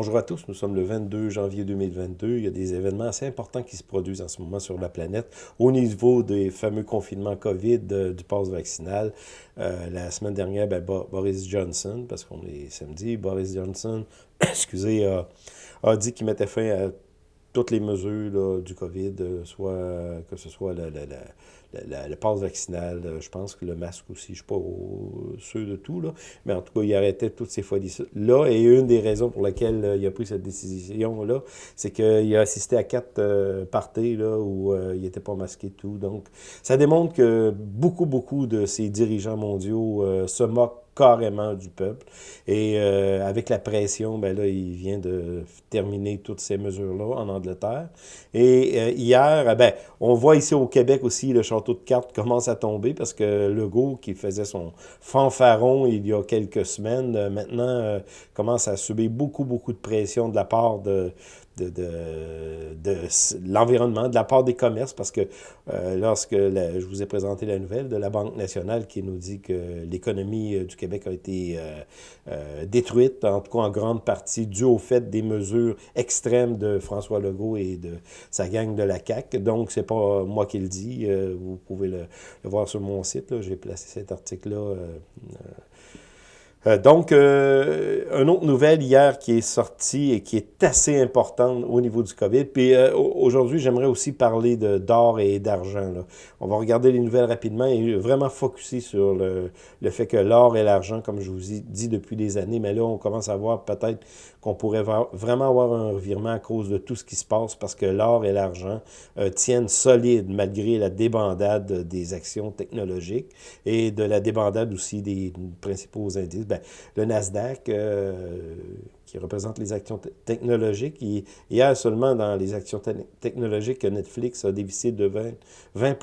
Bonjour à tous, nous sommes le 22 janvier 2022. Il y a des événements assez importants qui se produisent en ce moment sur la planète au niveau des fameux confinements COVID, euh, du pass vaccinal. Euh, la semaine dernière, ben, Boris Johnson, parce qu'on est samedi, Boris Johnson, excusez, a dit qu'il mettait fin à toutes les mesures du COVID, euh, que ce soit la, le passe vaccinal, euh, je pense que le masque aussi, je ne suis pas sûr de tout, là, mais en tout cas, il arrêtait toutes ces folies-là. Et une des raisons pour lesquelles euh, il a pris cette décision-là, c'est qu'il a assisté à quatre euh, parties là, où il n'était pas masqué tout. Donc, ça démontre que beaucoup, beaucoup de ces dirigeants mondiaux se moquent carrément du peuple. Et euh, avec la pression, ben là, il vient de terminer toutes ces mesures-là en Angleterre. Et euh, hier, eh ben, on voit ici au Québec aussi, le château de cartes commence à tomber parce que Legault, qui faisait son fanfaron il y a quelques semaines, euh, maintenant commence à subir beaucoup, beaucoup de pression de la part de, de, de, l'environnement, de la part des commerces, parce que euh, lorsque je vous ai présenté la nouvelle de la Banque nationale qui nous dit que l'économie euh, du Québec a été euh, détruite, en tout cas en grande partie, dû au fait des mesures extrêmes de François Legault et de sa gang de la CAQ. Donc, c'est pas moi qui le dis, vous pouvez le, le, voir sur mon site, j'ai placé cet article-là euh, donc, euh, une autre nouvelle hier qui est sortie et qui est assez importante au niveau du COVID. Puis euh, aujourd'hui, j'aimerais aussi parler d'or et d'argent. On va regarder les nouvelles rapidement et vraiment focuser sur le, le fait que l'or et l'argent, comme je vous ai dit depuis des années, mais là, on commence à voir peut-être qu'on pourrait vraiment avoir un revirement à cause de tout ce qui se passe parce que l'or et l'argent tiennent solide malgré la débandade des actions technologiques et de la débandade aussi des principaux indices. Ben, le Nasdaq, euh, qui représente les actions technologiques, hier seulement dans les actions technologiques, Netflix a dévissé de 20, 20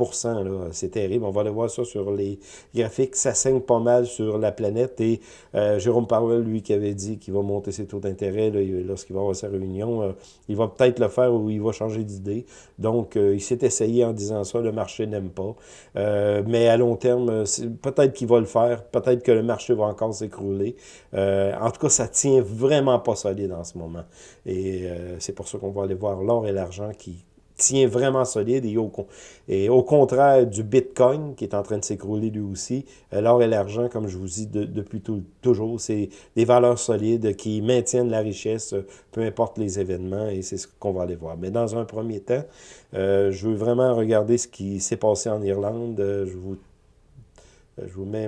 C'est terrible. On va aller voir ça sur les graphiques. Ça saigne pas mal sur la planète. Et euh, Jérôme Powell, lui, qui avait dit qu'il va monter ses taux d'intérêt lorsqu'il va avoir sa réunion, euh, il va peut-être le faire ou il va changer d'idée. Donc, il s'est essayé en disant ça. Le marché n'aime pas. mais à long terme, peut-être qu'il va le faire. Peut-être que le marché va encore s'écrouler euh, en tout cas, ça tient vraiment pas solide en ce moment. Et euh, c'est pour ça qu'on va aller voir l'or et l'argent qui tient vraiment solide et au, contraire du Bitcoin qui est en train de s'écrouler lui aussi, euh, l'or et l'argent, comme je vous dis depuis toujours, c'est des valeurs solides qui maintiennent la richesse, peu importe les événements, et c'est ce qu'on va aller voir. Mais dans un premier temps, je veux vraiment regarder ce qui s'est passé en Irlande. je vous je vous mets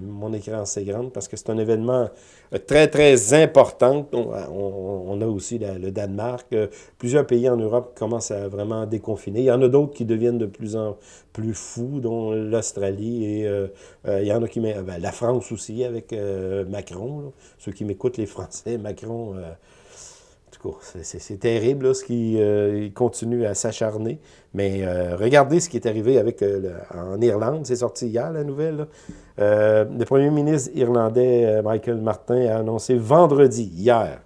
mon écran assez grande parce que c'est un événement euh, très, très important. On, a aussi le Danemark. Euh, plusieurs pays en Europe commencent à vraiment déconfiner. Il y en a d'autres qui deviennent de plus en plus fous, dont l'Australie. Et euh, il y en a qui... Ben, la France aussi, avec Macron. Ceux qui m'écoutent, les Français, Macron... C'est terrible ce qui euh, continue à s'acharner. Mais euh, regardez ce qui est arrivé avec euh, en Irlande. C'est sorti hier, la nouvelle. le premier ministre irlandais, Michael Martin, a annoncé vendredi, hier,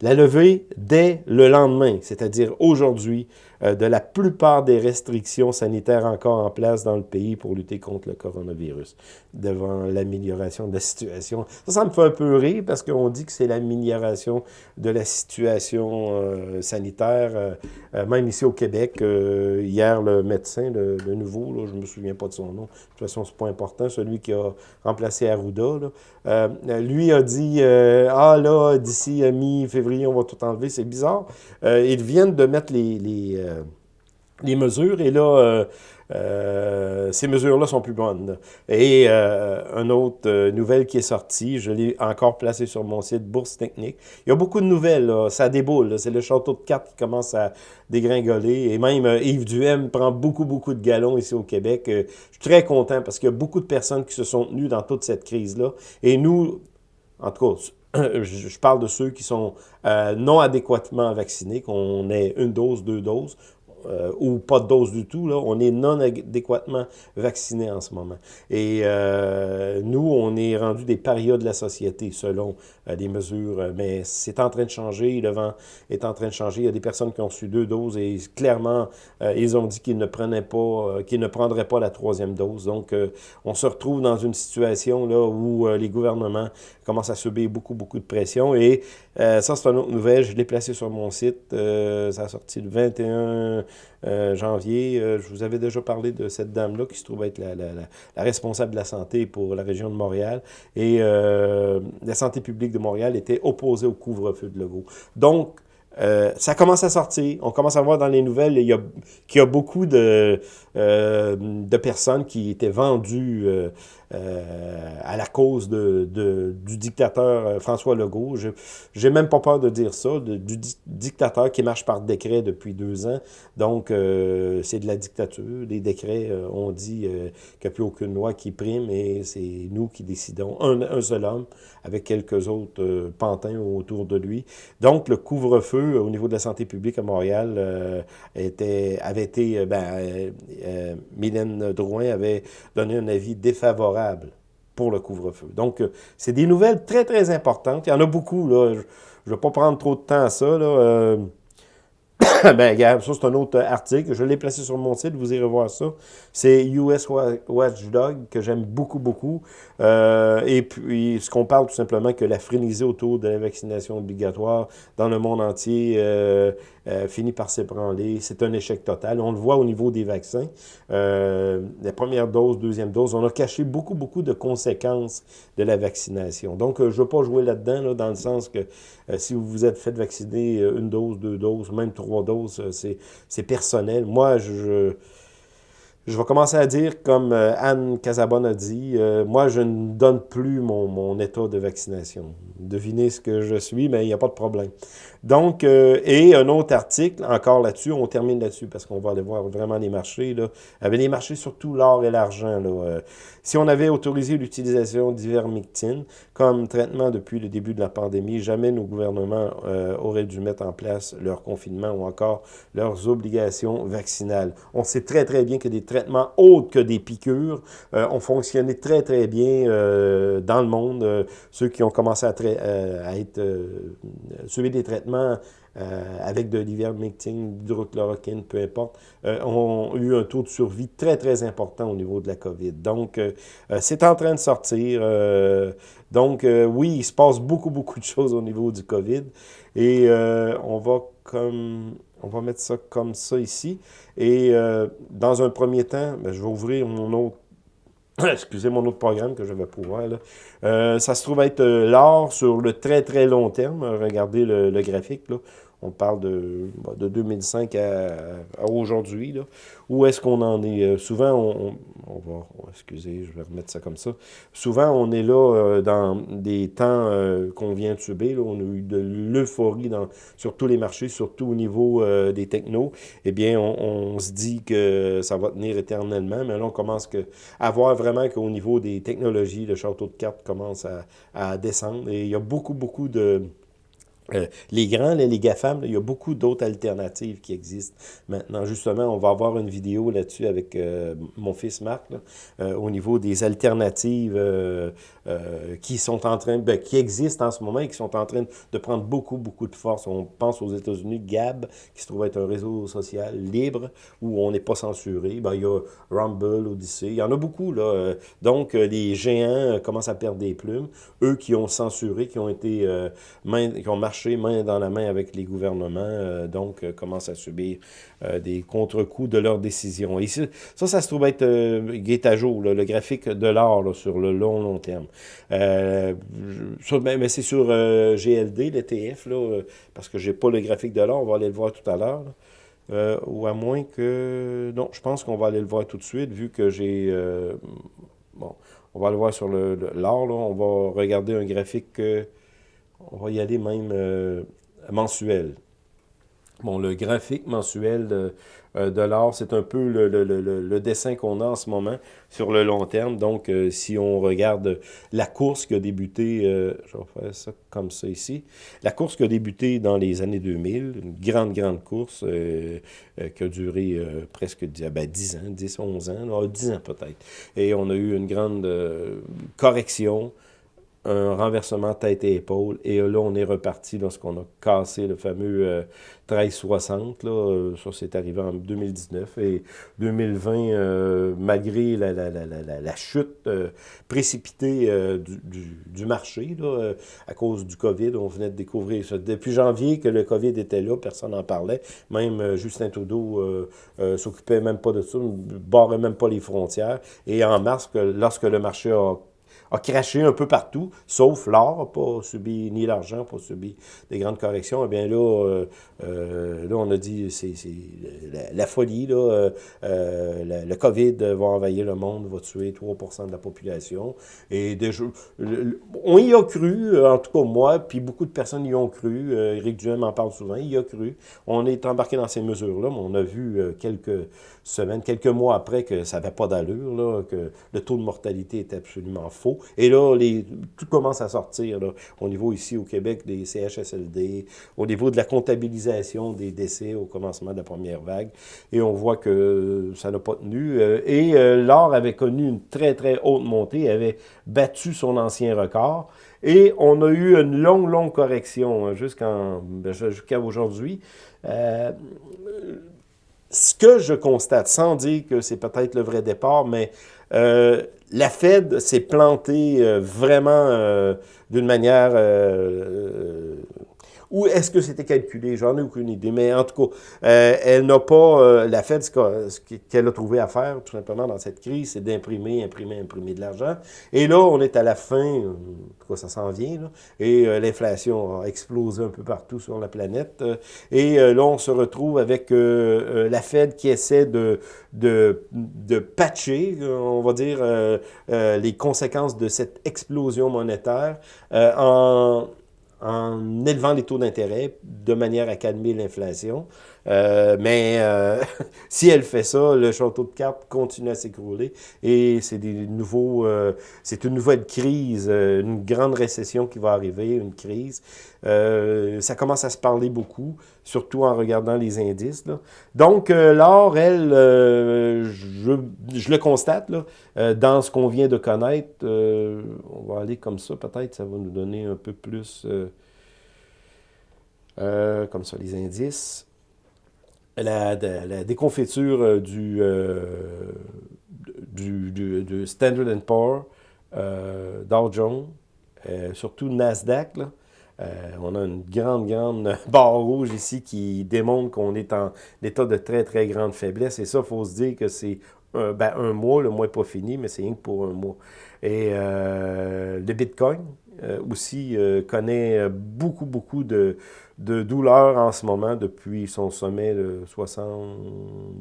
la levée dès le lendemain, c'est-à-dire aujourd'hui, de la plupart des restrictions sanitaires encore en place dans le pays pour lutter contre le coronavirus, devant l'amélioration de la situation. Ça, ça me fait un peu rire parce qu'on dit que c'est l'amélioration de la situation euh, sanitaire, euh, même ici au Québec. hier, le médecin, le, nouveau, là, je ne me souviens pas de son nom, de toute façon, c'est pas important, celui qui a remplacé Arruda, lui a dit Ah là, d'ici mi-février, on va tout enlever », c'est bizarre. ils viennent de mettre les euh, les mesures. Et là, euh, euh, ces mesures-là sont plus bonnes. Et une autre nouvelle qui est sortie, je l'ai encore placée sur mon site Bourse Technique. Il y a beaucoup de nouvelles, ça déboule. C'est le château de cartes qui commence à dégringoler. Et même Yves Duhem prend beaucoup, beaucoup de galons ici au Québec. je suis très content parce qu'il y a beaucoup de personnes qui se sont tenues dans toute cette crise-là. Et nous, en tout cas, je parle de ceux qui sont non adéquatement vaccinés, qu'on ait une dose, deux doses. Euh, ou pas de dose du tout, là, on est non adéquatement vacciné en ce moment. Et euh, nous, on est rendu des parias de la société selon euh, les mesures, mais c'est en train de changer, le vent est en train de changer. Il y a des personnes qui ont su deux doses et clairement, ils ont dit qu'ils ne prenaient pas, qu'ils ne prendraient pas la troisième dose. Donc, on se retrouve dans une situation là où les gouvernements commencent à subir beaucoup, beaucoup de pression et ça, c'est une autre nouvelle. Je l'ai placé sur mon site. ça a sorti le 21 janvier. je vous avais déjà parlé de cette dame-là qui se trouve être la, la, la, responsable de la santé pour la région de Montréal. Et la santé publique de Montréal était opposée au couvre-feu de Legault. Donc, euh, ça commence à sortir. On commence à voir dans les nouvelles qu'il y a, beaucoup de, euh, de personnes qui étaient vendues euh, à la cause de, du dictateur François Legault. Je n'ai même pas peur de dire ça, du dictateur qui marche par décret depuis deux ans. Donc, c'est de la dictature. Les décrets, on dit qu'il n'y a plus aucune loi qui prime et c'est nous qui décidons. Un, seul homme avec quelques autres pantins autour de lui. Donc, le couvre-feu au niveau de la santé publique à Montréal était, avait été... Ben, Mylène Drouin avait donné un avis défavorable pour le couvre-feu. Donc, euh, c'est des nouvelles très, très importantes. Il y en a beaucoup, là. Je ne vais pas prendre trop de temps à ça, là. Euh, ben, regarde, ça, c'est un autre article. Je l'ai placé sur mon site, vous irez voir ça. C'est US Watchdog, que j'aime beaucoup, beaucoup. Euh, et puis, ce qu'on parle tout simplement que la frénésie autour de la vaccination obligatoire dans le monde entier euh, euh, finit par s'ébranler. C'est un échec total. On le voit au niveau des vaccins. la première dose, deuxième dose, on a caché beaucoup, beaucoup de conséquences de la vaccination. Donc, je ne veux pas jouer là-dedans, là, dans le sens que si vous vous êtes fait vacciner une dose, deux doses, même trois doses, c'est personnel. Moi, je je vais commencer à dire, comme euh, Anne Casabonne a dit, euh, moi, je ne donne plus mon, état de vaccination. Devinez ce que je suis, mais il n'y a pas de problème. Donc, euh, et un autre article, encore là-dessus, on termine là-dessus, parce qu'on va aller voir vraiment les marchés. Là. Avec les marchés, surtout l'or et l'argent. si on avait autorisé l'utilisation d'ivermectine comme traitement depuis le début de la pandémie, jamais nos gouvernements auraient dû mettre en place leur confinement ou encore leurs obligations vaccinales. On sait très, très bien que des traitements autres que des piqûres euh, ont fonctionné très, très bien euh, dans le monde. Euh, ceux qui ont commencé à, à être subir des traitements avec de l'ivermectine, d'hydrochloroquine, peu importe, ont eu un taux de survie très, très important au niveau de la COVID. Donc, c'est en train de sortir. donc, oui, il se passe beaucoup, beaucoup de choses au niveau du COVID. Et on va comme on va mettre ça comme ça ici. Et euh, dans un premier temps, ben, je vais ouvrir mon autre excusez mon autre programme que je vais pouvoir. Là. Euh, ça se trouve être euh, l'or sur le très très long terme. Regardez le, le graphique. Là. On parle de, de 2005 à, aujourd'hui. Où est-ce qu'on en est? Euh, souvent, on, va... Excusez, je vais remettre ça comme ça. Souvent, on est là euh, dans des temps euh, qu'on vient de subir. On a eu de l'euphorie sur tous les marchés, surtout au niveau des technos. Eh bien, on, se dit que ça va tenir éternellement. Mais là, on commence à voir vraiment qu'au niveau des technologies, le château de cartes commence à, à descendre. Et il y a beaucoup, beaucoup de euh, les grands, les GAFAM, il y a beaucoup d'autres alternatives qui existent maintenant. Justement, on va avoir une vidéo là-dessus avec euh, mon fils Marc, euh, au niveau des alternatives qui sont en train, ben, qui existent en ce moment et qui sont en train de prendre beaucoup, beaucoup de force. On pense aux États-Unis, Gab, qui se trouve être un réseau social libre, où on n'est pas censuré. Ben, il y a Rumble, Odyssey, il y en a beaucoup. là. Donc, les géants commencent à perdre des plumes. Eux qui ont censuré, qui ont été, main dans la main avec les gouvernements, euh, donc euh, commencent à subir euh, des contre-coups de leurs décisions. Et ça, ça se trouve être guet à jour, le graphique de l'or sur le long, long terme. mais, c'est sur GLD, l'ETF, parce que j'ai pas le graphique de l'or, on va aller le voir tout à l'heure. ou à moins que... Non, je pense qu'on va aller le voir tout de suite, vu que j'ai... bon, on va le voir sur l'or, on va regarder un graphique on va y aller même euh, mensuel. Bon, le graphique mensuel de, euh, l'or, c'est un peu le, le, le, le dessin qu'on a en ce moment sur le long terme. Donc, euh, si on regarde la course qui a débuté, je vais faire ça comme ça ici, la course qui a débuté dans les années 2000, une grande, grande course qui a duré presque ben, 10 ans, 10, 11 ans, 10 ans peut-être. Et on a eu une grande correction, un renversement tête et épaule. Et là, on est reparti lorsqu'on a cassé le fameux 1360. Là, euh, ça, c'est arrivé en 2019. Et 2020, euh, malgré la, la, la, la chute euh, précipitée du, du, marché, là, à cause du COVID, on venait de découvrir ça. Depuis janvier que le COVID était là, personne n'en parlait. Même Justin Trudeau s'occupait même pas de ça, barrait même pas les frontières. Et en mars, que, lorsque le marché a a craché un peu partout, sauf l'or, pas subi, ni l'argent, pas subi des grandes corrections. Eh bien là, euh, euh, là on a dit, c'est la, folie, là, euh, le COVID va envahir le monde, va tuer 3% de la population. Et on y a cru, en tout cas moi, puis beaucoup de personnes y ont cru. Éric Duhem en parle souvent, il y a cru. On est embarqué dans ces mesures-là, mais on a vu quelques semaines, quelques mois après que ça n'avait pas d'allure, que le taux de mortalité était absolument faux. Et là, tout commence à sortir au niveau ici au Québec des CHSLD, au niveau de la comptabilisation des décès au commencement de la première vague. Et on voit que ça n'a pas tenu. Euh, et euh, l'or avait connu une très, très haute montée, avait battu son ancien record. Et on a eu une longue, longue correction hein, ben, jusqu'à aujourd'hui. Euh, ce que je constate, sans dire que c'est peut-être le vrai départ, mais euh, la Fed s'est plantée euh, vraiment euh, d'une manière ou est-ce que c'était calculé? J'en ai aucune idée. Mais en tout cas, euh, elle n'a pas... Euh, la Fed, ce qu'elle a trouvé à faire, tout simplement, dans cette crise, c'est d'imprimer, imprimer, imprimer de l'argent. Et là, on est à la fin, en tout cas, ça s'en vient, là, et euh, l'inflation a explosé un peu partout sur la planète. et là, on se retrouve avec la Fed qui essaie de, patcher, on va dire, les conséquences de cette explosion monétaire en élevant les taux d'intérêt de manière à calmer l'inflation. Euh, mais euh, si elle fait ça, le château de cartes continue à s'écrouler et c'est des nouveaux, euh, c'est une nouvelle crise, une grande récession qui va arriver, une crise. ça commence à se parler beaucoup, surtout en regardant les indices. Donc, l'or, elle, je, le constate, dans ce qu'on vient de connaître, on va aller comme ça, peut-être, ça va nous donner un peu plus... comme ça, les indices la, déconfiture euh, euh, du, du, du, Standard Poor's, euh, Dow Jones, surtout Nasdaq. Là. on a une grande, grande barre rouge ici qui démontre qu'on est en état de très, très grande faiblesse. Et ça, il faut se dire que c'est un, ben, un, mois, le mois n'est pas fini, mais c'est rien que pour un mois. Et le Bitcoin aussi connaît beaucoup, beaucoup de, de douleur en ce moment depuis son sommet de 60,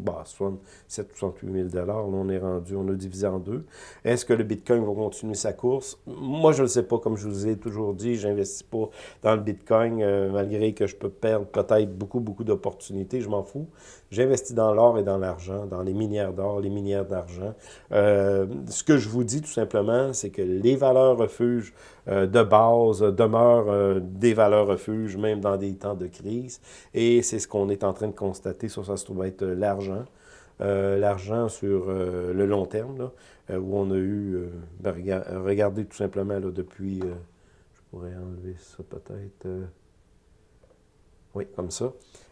bah, 67 68 000 Là, on est rendu, on a divisé en deux. Est-ce que le Bitcoin va continuer sa course? Moi, je ne le sais pas. Comme je vous ai toujours dit, j'investis pas dans le Bitcoin, euh, malgré que je peux perdre peut-être beaucoup, beaucoup d'opportunités. Je m'en fous. J'investis dans l'or et dans l'argent, dans les minières d'or, les minières d'argent. Euh, ce que je vous dis tout simplement, c'est que les valeurs refuges euh, de base demeurent des valeurs refuges, même dans des temps de crise. Et c'est ce qu'on est en train de constater. Ça, ça se trouve être l'argent. l'argent sur le long terme, là, où on a eu, ben, regardez tout simplement là, depuis, je pourrais enlever ça peut-être, oui, comme ça.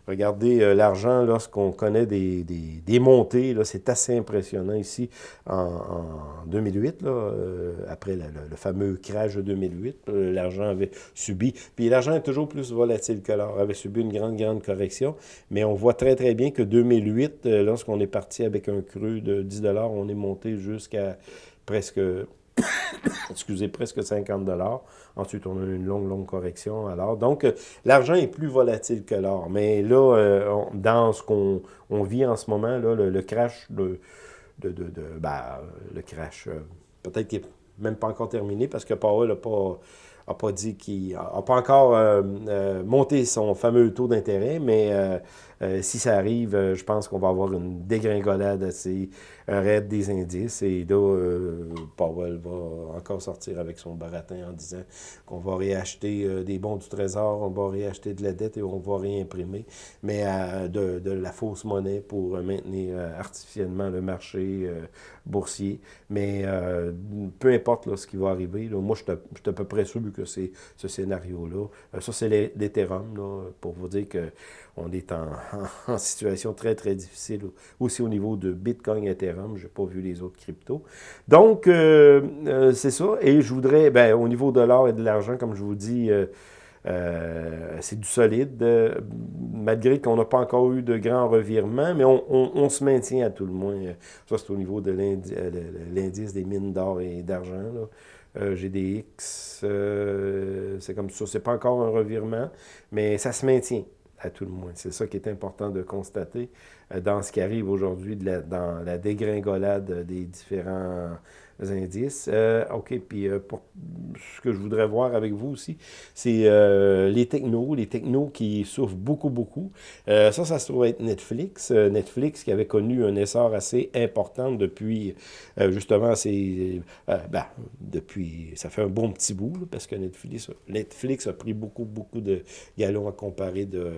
Regardez euh, l'argent lorsqu'on connaît des, des, montées, c'est assez impressionnant ici en, 2008, là, euh, après le, fameux crash de 2008, euh, l'argent avait subi, puis l'argent est toujours plus volatile que l'or, avait subi une grande, grande correction, mais on voit très, très bien que 2008, lorsqu'on est parti avec un creux de 10 on est monté jusqu'à presque excusez, presque 50 dollars. Ensuite, on a une longue, longue correction. Alors, donc, euh, l'argent est plus volatile que l'or. Mais là, euh, dans ce qu'on vit en ce moment, le, crash de, ben, le crash, euh, peut-être qu'il n'est même pas encore terminé parce que Powell n'a pas n'a pas dit qu'il pas encore monté son fameux taux d'intérêt, mais si ça arrive, je pense qu'on va avoir une dégringolade assez raid des indices. Et là, Powell va encore sortir avec son baratin en disant qu'on va réacheter des bons du trésor, on va réacheter de la dette et on va réimprimer, mais de, la fausse monnaie pour maintenir artificiellement le marché boursier. Mais peu importe ce qui va arriver, moi, je suis à peu près sûr que c'est ce scénario-là. ça, c'est l'Ethereum, pour vous dire qu'on est en, situation très, très difficile aussi au niveau de Bitcoin et Ethereum. Je n'ai pas vu les autres cryptos. Donc, euh, euh, c'est ça. Et je voudrais, ben, au niveau de l'or et de l'argent, comme je vous dis, euh, c'est du solide, malgré qu'on n'a pas encore eu de grands revirements, mais on, se maintient à tout le moins. Ça, c'est au niveau de l'indice des mines d'or et d'argent. GDX, c'est comme ça. C'est pas encore un revirement, mais ça se maintient à tout le moins. C'est ça qui est important de constater euh, dans ce qui arrive aujourd'hui, dans la dégringolade des différents indices. Euh, OK, puis euh, pour ce que je voudrais voir avec vous aussi, c'est euh, les technos, les technos qui souffrent beaucoup, beaucoup. ça, ça se trouve être Netflix. Netflix qui avait connu un essor assez important depuis, justement, c'est, ben, depuis, ça fait un bon petit bout, parce que Netflix, Netflix a pris beaucoup, beaucoup de galons à comparer de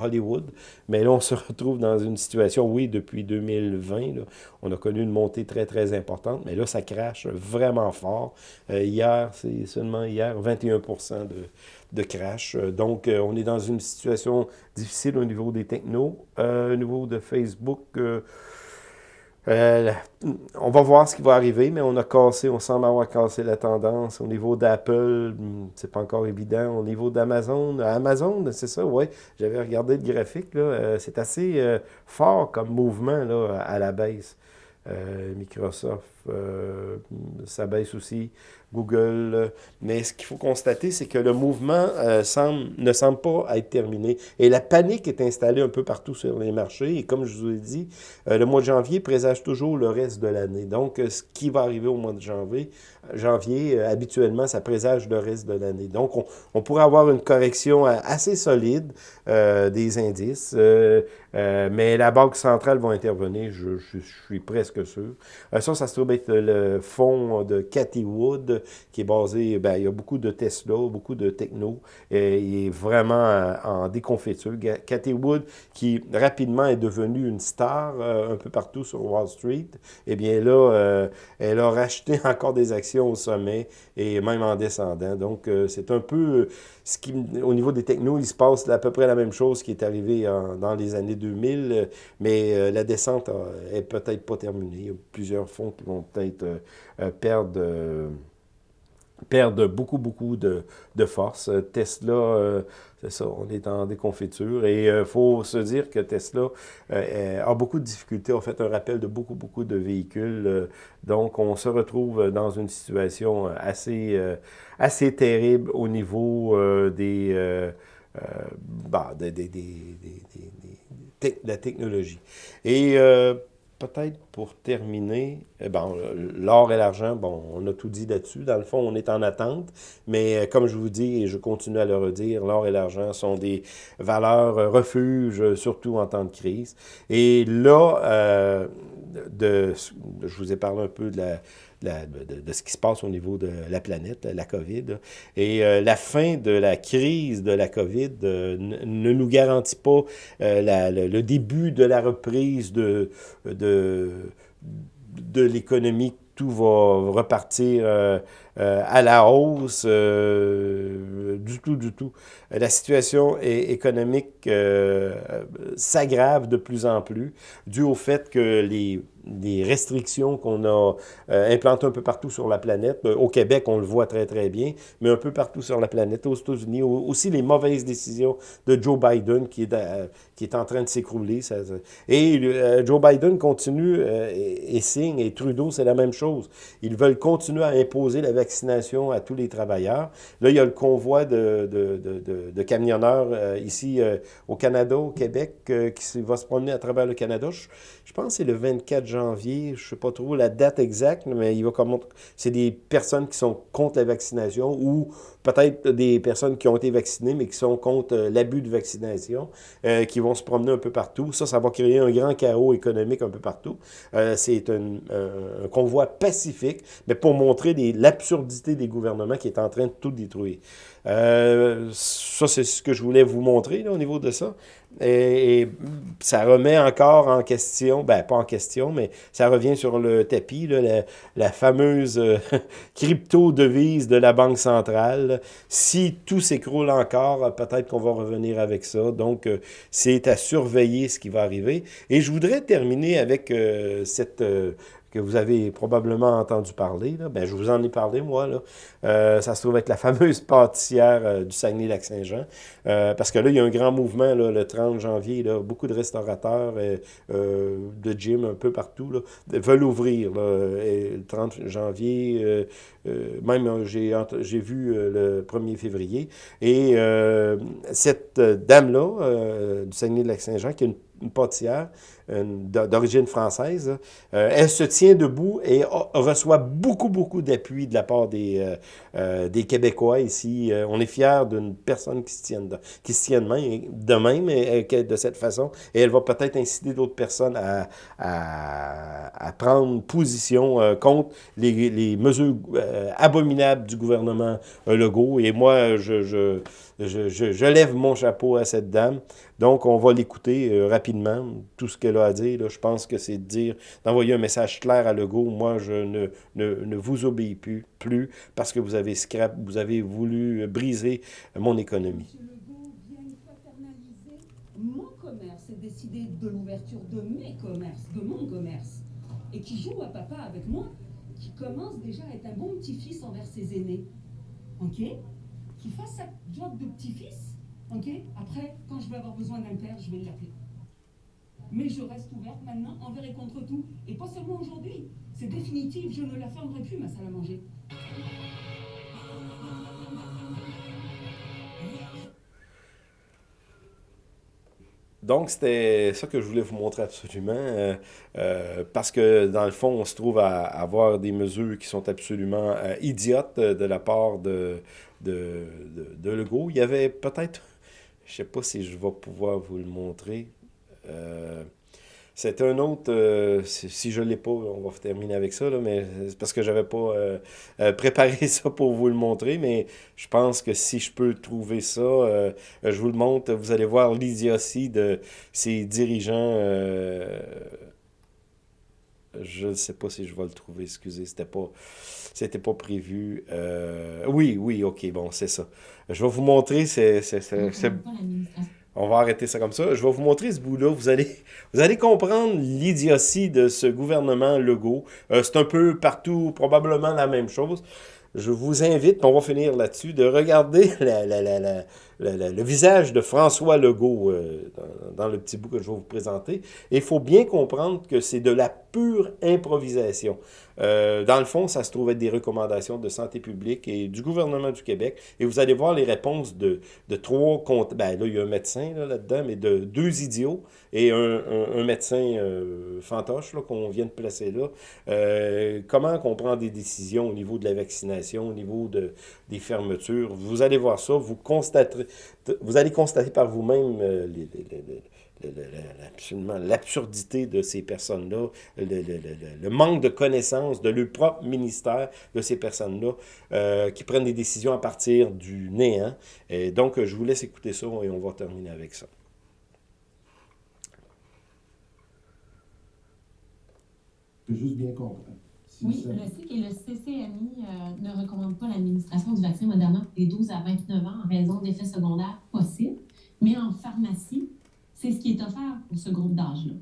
Hollywood. Mais là, on se retrouve dans une situation, oui, depuis 2020, on a connu une montée très, très importante, mais là, ça crash vraiment fort. Euh, hier, c'est seulement hier, 21 de, de crash. Euh, donc, euh, on est dans une situation difficile au niveau des technos. au niveau de Facebook, on va voir ce qui va arriver, mais on a cassé, on semble avoir cassé la tendance. Au niveau d'Apple, hmm, c'est pas encore évident. Au niveau d'Amazon, Amazon, c'est ça, oui. J'avais regardé le graphique, là. c'est assez fort comme mouvement là, à la baisse. Microsoft, ça baisse aussi. Google. Mais ce qu'il faut constater, c'est que le mouvement euh, semble, ne semble pas être terminé. Et la panique est installée un peu partout sur les marchés. Et comme je vous ai dit, euh, le mois de janvier présage toujours le reste de l'année. Donc, euh, ce qui va arriver au mois de janvier, janvier habituellement, ça présage le reste de l'année. Donc, on, pourrait avoir une correction assez solide des indices. mais la Banque centrale va intervenir, je, suis presque sûr. ça, ça se trouve être le fonds de Cathy Wood qui est basé, ben, il y a beaucoup de Tesla, beaucoup de techno, et il est vraiment euh, en déconfiture. Cathy Wood, qui rapidement est devenue une star euh, un peu partout sur Wall Street, eh bien là, euh, elle a racheté encore des actions au sommet et même en descendant. Donc, c'est un peu ce qui, au niveau des technos, il se passe à peu près la même chose qui est arrivé dans les années 2000, mais la descente est peut-être pas terminée. Il y a plusieurs fonds qui vont peut-être perdre perdent beaucoup, beaucoup de, force. Tesla, euh, c'est ça, on est en déconfiture. Et il euh, faut se dire que Tesla euh, a beaucoup de difficultés, a fait un rappel de beaucoup, beaucoup de véhicules. donc, on se retrouve dans une situation assez, assez terrible au niveau des, bah, des, des, de la technologie. Et peut-être pour terminer, eh ben, l'or et l'argent, bon, on a tout dit là-dessus. Dans le fond, on est en attente, mais euh, comme je vous dis, et je continue à le redire, l'or et l'argent sont des valeurs euh, refuges, surtout en temps de crise. Et là, euh, de, je vous ai parlé un peu de la, de, ce qui se passe au niveau de la planète, la COVID. Et euh, la fin de la crise de la COVID euh, ne nous garantit pas euh, le, début de la reprise de, de, de l'économie. Tout va repartir à la hausse, du tout, du tout. La situation économique s'aggrave de plus en plus, dû au fait que les des restrictions qu'on a euh, implantées un peu partout sur la planète. Euh, au Québec, on le voit très, très bien, mais un peu partout sur la planète, aux États-Unis. Aussi les mauvaises décisions de Joe Biden qui est, euh, qui est en train de s'écrouler. Et Joe Biden continue et, signe, et Trudeau, c'est la même chose. Ils veulent continuer à imposer la, vaccination à tous les travailleurs. Là, il y a le convoi de, camionneurs euh, ici euh, au Canada, au Québec, euh, qui va se promener à travers le Canada. Je, pense que c'est le 24 janvier, je ne sais pas trop la date exacte, mais il va comme c'est des personnes qui sont contre la vaccination ou peut-être des personnes qui ont été vaccinées, mais qui sont contre l'abus de vaccination, qui vont se promener un peu partout. Ça, ça va créer un grand chaos économique un peu partout. c'est un, un, convoi pacifique, mais pour montrer l'absurdité des gouvernements qui est en train de tout détruire. Euh, ça, c'est ce que je voulais vous montrer là, au niveau de ça. Et, ça remet encore en question, ben pas en question, mais ça revient sur le tapis, là, la, fameuse euh, crypto-devise de la Banque centrale. Si tout s'écroule encore, peut-être qu'on va revenir avec ça. Donc, euh, c'est à surveiller ce qui va arriver. Et je voudrais terminer avec cette que vous avez probablement entendu parler. Là. Ben, je vous en ai parlé, moi. Là. Euh, ça se trouve être la fameuse pâtissière euh, du Saguenay-Lac-Saint-Jean. Euh, parce que là, il y a un grand mouvement là, le 30 janvier. Là, beaucoup de restaurateurs, de gym un peu partout, là, veulent ouvrir. Là, et le 30 janvier, même j'ai vu le 1er février. Et cette dame-là, du Saguenay-Lac-Saint-Jean, qui est une une pâtissière d'origine française. Euh, elle se tient debout et reçoit beaucoup, beaucoup d'appui de la part des, euh, euh, des Québécois ici. on est fiers d'une personne qui se tient de, qui se de même, de cette façon. Et elle va peut-être inciter d'autres personnes à, à, prendre position contre les, les mesures abominables du gouvernement Legault. Et moi, je je, lève mon chapeau à cette dame. Donc, on va l'écouter euh, rapidement. Tout ce qu'elle a à dire, je pense que c'est de dire, d'envoyer un message clair à Legault. Moi, je ne, ne, ne vous obéis plus, plus parce que vous avez scrap, vous avez voulu briser mon économie. M. Legault vient mon commerce et décider de l'ouverture de mes commerces, de mon commerce, et qui joue à papa avec moi, qui commence déjà à être un bon petit-fils envers ses aînés. OK? Fasse sa job de petit-fils, ok Après, quand je vais avoir besoin d'un père, je vais l'appeler. Mais je reste ouverte maintenant envers et contre tout. Et pas seulement aujourd'hui. C'est définitif, je ne la fermerai plus, ma salle à manger. Donc, c'était ça que je voulais vous montrer absolument, euh, euh, parce que dans le fond, on se trouve à, avoir des mesures qui sont absolument euh, idiotes de la part de, de, de, de. Il y avait peut-être, je ne sais pas si je vais pouvoir vous le montrer, c'est un autre, euh, si je ne l'ai pas, on va terminer avec ça, là, mais parce que j'avais pas euh, euh, préparé ça pour vous le montrer, mais je pense que si je peux trouver ça, je vous le montre, vous allez voir l'idiotie de ces dirigeants. Je ne sais pas si je vais le trouver, excusez, c'était pas c'était pas prévu. oui, oui, ok, bon, c'est ça. Je vais vous montrer, on va arrêter ça comme ça. Je vais vous montrer ce bout-là. Vous allez, vous allez comprendre l'idiotie de ce gouvernement Legault. Euh, c'est un peu partout probablement la même chose. Je vous invite, on va finir là-dessus, de regarder le, visage de François Legault euh, dans, le petit bout que je vais vous présenter. Il faut bien comprendre que c'est de la pure improvisation. Euh, dans le fond, ça se trouve être des recommandations de santé publique et du gouvernement du Québec. Et vous allez voir les réponses de, de trois. Ben là, il y a un médecin là-dedans, mais de deux idiots et un, un, médecin euh, fantoche qu'on vient de placer là. Euh, comment qu'on prend des décisions au niveau de la vaccination, au niveau de, des fermetures? Vous allez voir ça, vous constaterez, vous allez constater par vous-même euh, l'absurdité de ces personnes-là, le, manque de connaissances de leur propre ministère de ces personnes-là euh, qui prennent des décisions à partir du néant. Et donc, je vous laisse écouter ça et on va terminer avec ça. juste bien comprendre. Oui, le CIC et le CCMI euh, ne recommandent pas l'administration du vaccin Moderna des 12 à 29 ans en raison d'effets secondaires possibles, mais en pharmacie, c'est ce qui est offert pour ce groupe d'âge-là.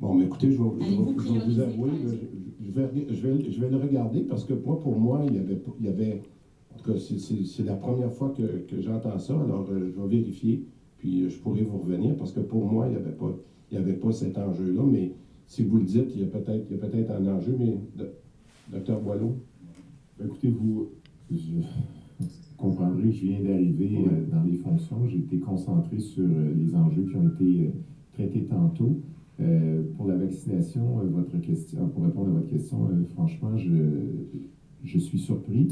Bon, mais écoutez, je vais, je vais, vous avouer, je, vais, je, vais, je vais le regarder parce que moi, pour moi, il y avait, il y avait en tout cas, c'est la première fois que, que j'entends ça, alors euh, je vais vérifier, puis je pourrai vous revenir parce que pour moi, il n'y avait, pas, il y avait pas cet enjeu-là, mais si vous le dites, il y a peut-être peut un enjeu, mais docteur Boileau, Écoutez, vous, je comprendrez que je viens d'arriver euh, dans les fonctions. J'ai été concentré sur euh, les enjeux qui ont été euh, traités tantôt. pour la vaccination, votre question, pour répondre à votre question, franchement, je, je suis surpris.